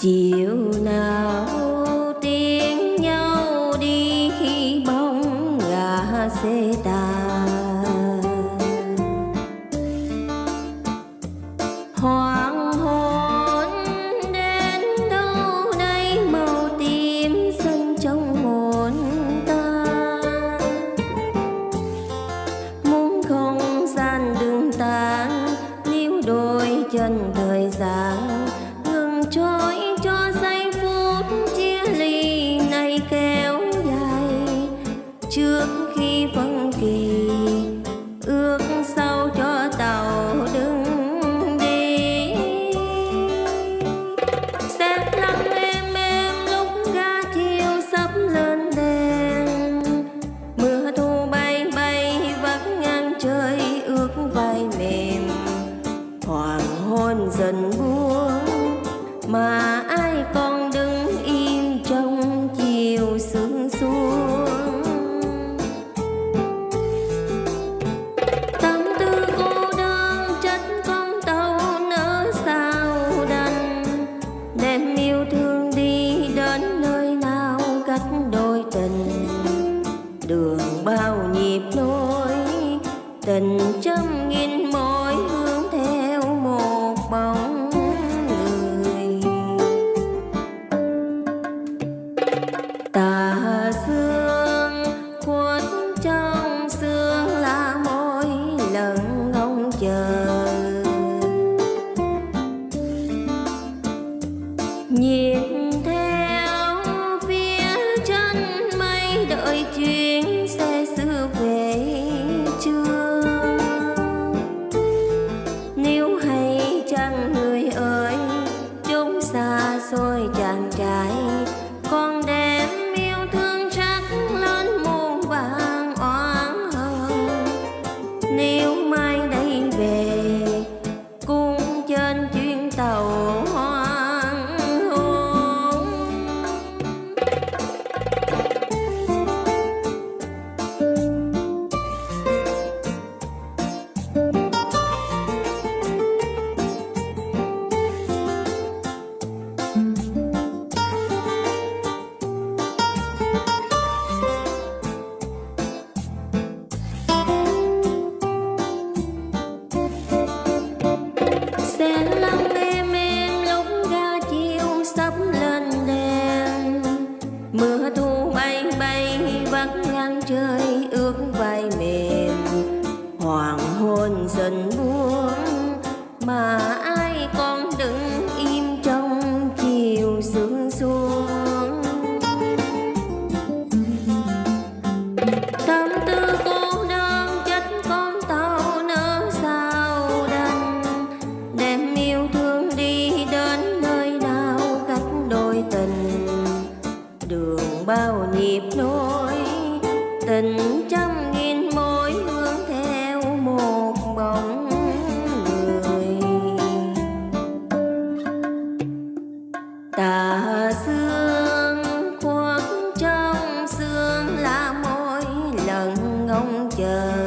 chiều nào tiếng nhau đi khi bóng gà xe tà chiều sương xuống tâm tư cô đơn chất con tâu nỡ sao đành? Đem yêu thương đi đến nơi nào cách đôi tình? Đường bao nhịp lối tình trăm mưa thu bay bay vắt ngang trời, ước vai mềm. Hoàng hôn dần buông, mà đường bao nhịp nối. Tình trăm nghìn mối hướng theo một bóng người. Tà xương khoác trong xương là mỗi lần ngóng chờ.